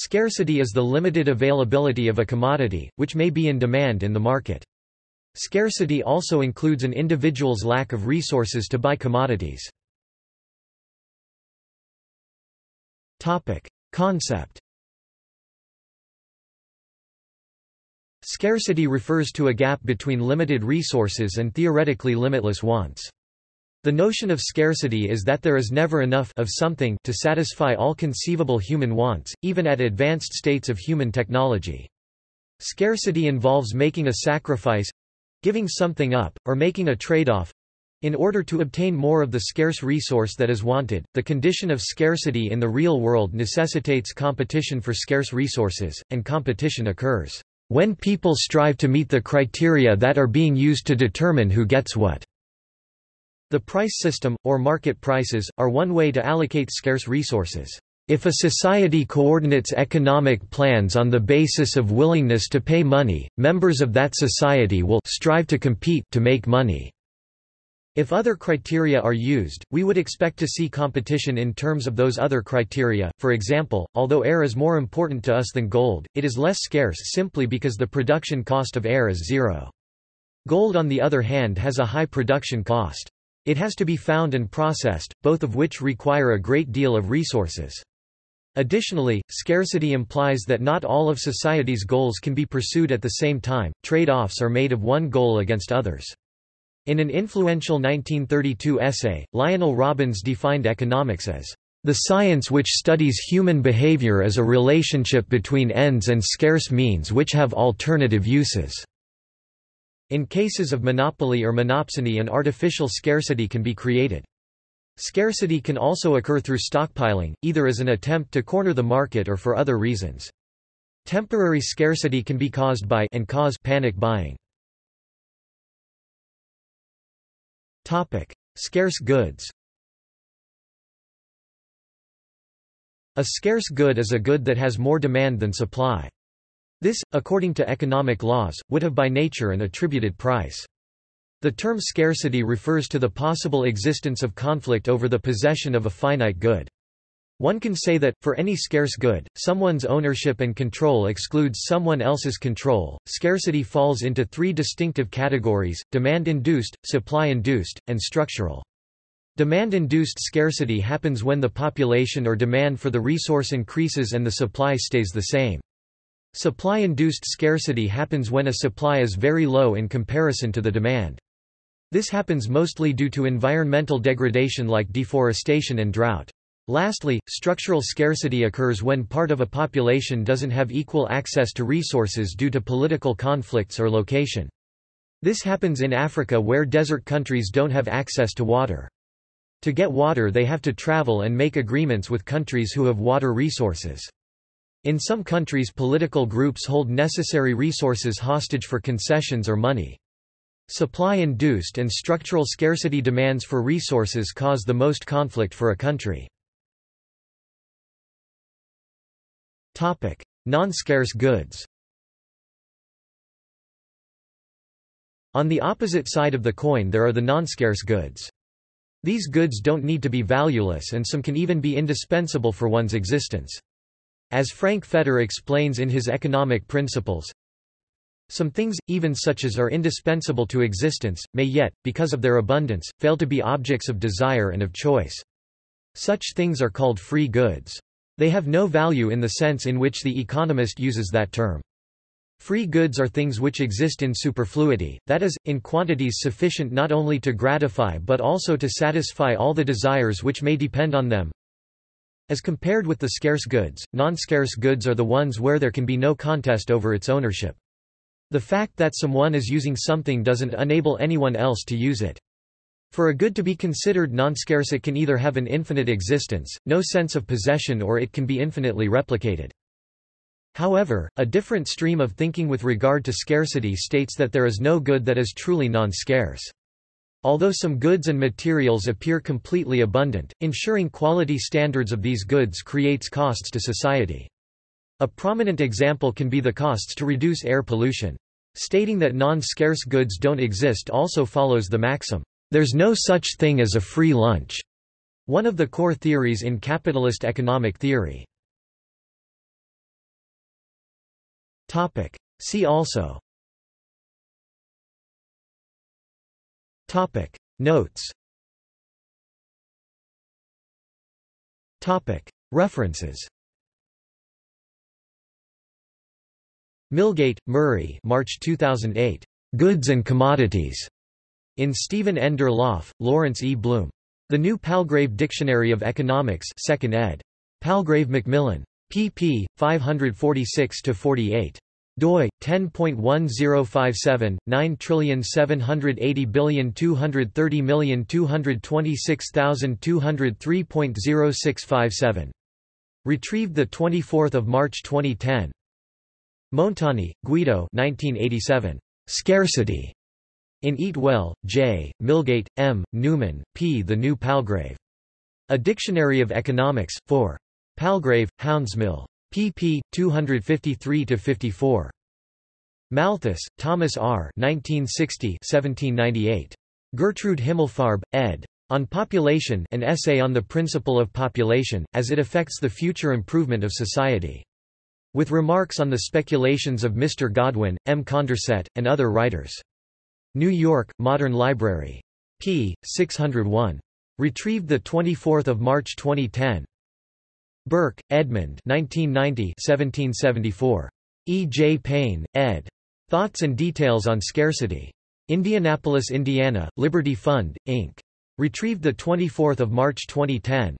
Scarcity is the limited availability of a commodity, which may be in demand in the market. Scarcity also includes an individual's lack of resources to buy commodities. Concept Scarcity refers to a gap between limited resources and theoretically limitless wants. The notion of scarcity is that there is never enough of something to satisfy all conceivable human wants, even at advanced states of human technology. Scarcity involves making a sacrifice—giving something up, or making a trade-off, in order to obtain more of the scarce resource that is wanted, the condition of scarcity in the real world necessitates competition for scarce resources, and competition occurs when people strive to meet the criteria that are being used to determine who gets what. The price system, or market prices, are one way to allocate scarce resources. If a society coordinates economic plans on the basis of willingness to pay money, members of that society will strive to compete to make money. If other criteria are used, we would expect to see competition in terms of those other criteria. For example, although air is more important to us than gold, it is less scarce simply because the production cost of air is zero. Gold on the other hand has a high production cost. It has to be found and processed, both of which require a great deal of resources. Additionally, scarcity implies that not all of society's goals can be pursued at the same time, trade-offs are made of one goal against others. In an influential 1932 essay, Lionel Robbins defined economics as the science which studies human behavior as a relationship between ends and scarce means which have alternative uses. In cases of monopoly or monopsony an artificial scarcity can be created. Scarcity can also occur through stockpiling, either as an attempt to corner the market or for other reasons. Temporary scarcity can be caused by and cause panic buying. Topic: Scarce goods A scarce good is a good that has more demand than supply. This, according to economic laws, would have by nature an attributed price. The term scarcity refers to the possible existence of conflict over the possession of a finite good. One can say that, for any scarce good, someone's ownership and control excludes someone else's control. Scarcity falls into three distinctive categories demand induced, supply induced, and structural. Demand induced scarcity happens when the population or demand for the resource increases and the supply stays the same. Supply induced scarcity happens when a supply is very low in comparison to the demand. This happens mostly due to environmental degradation like deforestation and drought. Lastly, structural scarcity occurs when part of a population doesn't have equal access to resources due to political conflicts or location. This happens in Africa where desert countries don't have access to water. To get water they have to travel and make agreements with countries who have water resources. In some countries political groups hold necessary resources hostage for concessions or money. Supply-induced and structural scarcity demands for resources cause the most conflict for a country. Non-scarce goods On the opposite side of the coin there are the non-scarce goods. These goods don't need to be valueless and some can even be indispensable for one's existence. As Frank Fetter explains in his Economic Principles, some things, even such as are indispensable to existence, may yet, because of their abundance, fail to be objects of desire and of choice. Such things are called free goods. They have no value in the sense in which the economist uses that term. Free goods are things which exist in superfluity, that is, in quantities sufficient not only to gratify but also to satisfy all the desires which may depend on them. As compared with the scarce goods, non-scarce goods are the ones where there can be no contest over its ownership. The fact that someone is using something doesn't enable anyone else to use it. For a good to be considered non-scarce it can either have an infinite existence, no sense of possession or it can be infinitely replicated. However, a different stream of thinking with regard to scarcity states that there is no good that is truly non-scarce. Although some goods and materials appear completely abundant, ensuring quality standards of these goods creates costs to society. A prominent example can be the costs to reduce air pollution. Stating that non-scarce goods don't exist also follows the maxim, there's no such thing as a free lunch, one of the core theories in capitalist economic theory. See also Topic. Notes Topic. References Milgate, Murray March 2008. Goods and Commodities. In Steven N. Durlauf, Lawrence E. Blume. The New Palgrave Dictionary of Economics 2nd ed. Palgrave Macmillan. pp. 546-48 doi 10.1057 9780230226203.0657 retrieved the 24th of March 2010 Montani, Guido 1987 Scarcity in Eatwell, J. Milgate, M. Newman, P. The New Palgrave. A Dictionary of Economics, 4. Palgrave, Hounsmill pp. 253–54. Malthus, Thomas R. 1960 1798. Gertrude Himmelfarb, ed. On Population an essay on the principle of population, as it affects the future improvement of society. With remarks on the speculations of Mr. Godwin, M. Condorcet, and other writers. New York, Modern Library. p. 601. Retrieved 24 March 2010. Burke, Edmund 1990 1774. E. J. Payne, ed. Thoughts and Details on Scarcity. Indianapolis, Indiana, Liberty Fund, Inc. Retrieved 24 March 2010.